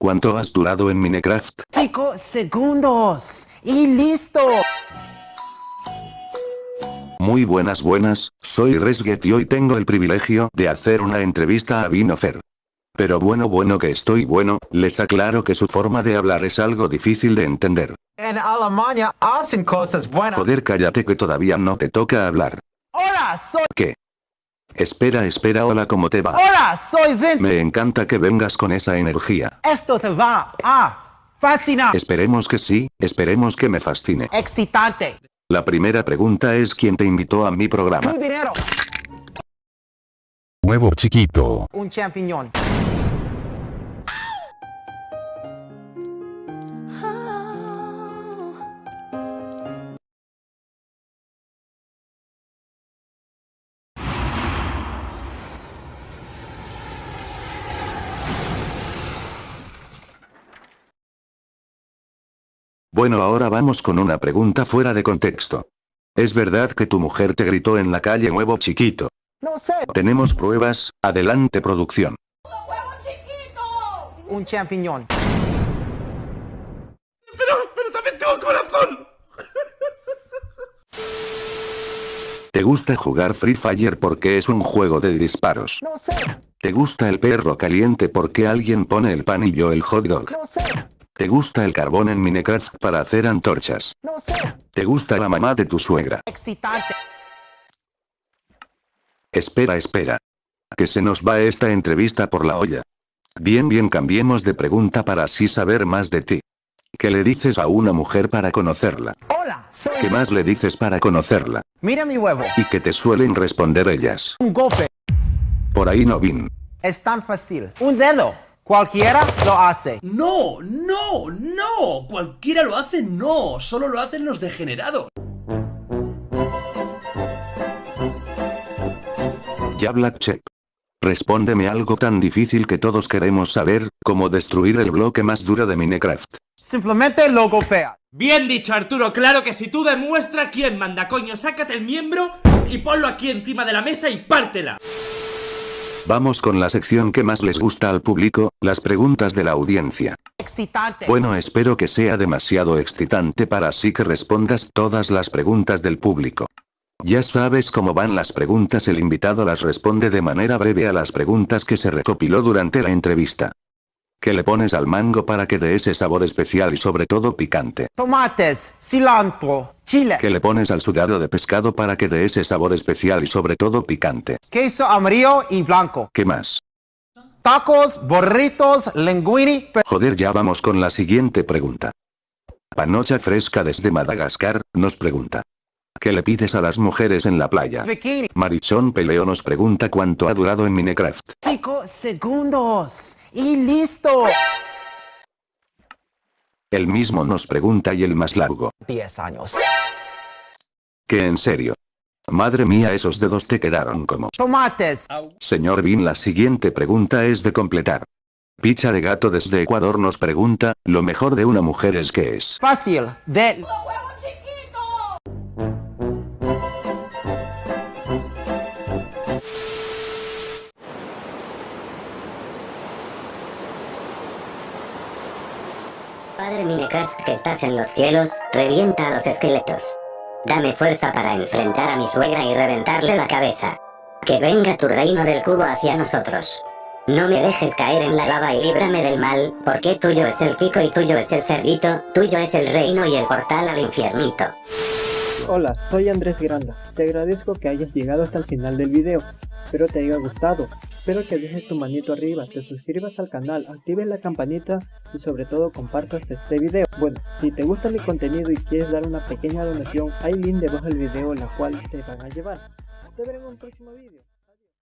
¿Cuánto has durado en Minecraft? 5 segundos. Y listo. Muy buenas buenas, soy Resget y hoy tengo el privilegio de hacer una entrevista a Vinofer. Pero bueno bueno que estoy bueno, les aclaro que su forma de hablar es algo difícil de entender. En Alemania hacen cosas buenas. Joder cállate que todavía no te toca hablar. Hola, soy... ¿Qué? Espera espera hola ¿cómo te va? Hola, soy Vince. Me encanta que vengas con esa energía. Esto te va a fascinar. Esperemos que sí, esperemos que me fascine. Excitante. La primera pregunta es ¿quién te invitó a mi programa? Tu dinero. Huevo chiquito. Un champiñón. Bueno ahora vamos con una pregunta fuera de contexto. ¿Es verdad que tu mujer te gritó en la calle huevo chiquito? No sé. Tenemos pruebas, adelante producción. Un champiñón. Pero también tengo corazón. ¿Te gusta jugar Free Fire porque es un juego de disparos? No sé. ¿Te gusta el perro caliente porque alguien pone el pan y yo el hot dog? No sé. ¿Te gusta el carbón en Minecraft para hacer antorchas? No sé. ¿Te gusta la mamá de tu suegra? Excitante. Espera espera. Que se nos va esta entrevista por la olla. Bien bien cambiemos de pregunta para así saber más de ti. ¿Qué le dices a una mujer para conocerla? Hola, soy... ¿Qué más le dices para conocerla? Mira mi huevo. ¿Y qué te suelen responder ellas? Un golpe. Por ahí no vin. Es tan fácil. Un dedo. Cualquiera lo hace. No, no, no. Cualquiera lo hace, no. Solo lo hacen los degenerados. Ya Black Check. Respóndeme algo tan difícil que todos queremos saber, como destruir el bloque más duro de Minecraft. Simplemente lo golpea. Bien dicho, Arturo, claro que si tú demuestra quién manda, coño, sácate el miembro y ponlo aquí encima de la mesa y pártela. Vamos con la sección que más les gusta al público, las preguntas de la audiencia. Excitante. Bueno espero que sea demasiado excitante para así que respondas todas las preguntas del público. Ya sabes cómo van las preguntas el invitado las responde de manera breve a las preguntas que se recopiló durante la entrevista. ¿Qué le pones al mango para que dé ese sabor especial y sobre todo picante? Tomates, cilantro, chile, ¿Qué le pones al sudado de pescado para que dé ese sabor especial y sobre todo picante? queso amarillo y blanco. ¿Qué más? Tacos, burritos, linguini, Joder ya vamos con la siguiente pregunta. Panocha Fresca desde Madagascar, nos pregunta. ¿Qué le pides a las mujeres en la playa? bikini. Marichón Peleo nos pregunta cuánto ha durado en Minecraft. 5 segundos. Y listo. El mismo nos pregunta y el más largo. 10 años. Que en serio. Madre mía esos dedos te quedaron como. Tomates. Señor Bin la siguiente pregunta es de completar. Picha de gato desde Ecuador nos pregunta, lo mejor de una mujer es que es. Fácil. De... Padre Minecraft que estás en los cielos, revienta a los esqueletos. Dame fuerza para enfrentar a mi suegra y reventarle la cabeza. Que venga tu reino del cubo hacia nosotros. No me dejes caer en la lava y líbrame del mal, porque tuyo es el pico y tuyo es el cerdito, tuyo es el reino y el portal al infiernito. Hola, soy Andrés Granda. Te agradezco que hayas llegado hasta el final del video. Espero te haya gustado. Espero que dejes tu manito arriba, te suscribas al canal, actives la campanita y sobre todo compartas este video. Bueno, si te gusta mi contenido y quieres dar una pequeña donación, hay link debajo del video la cual te van a llevar. Te veré en un próximo video.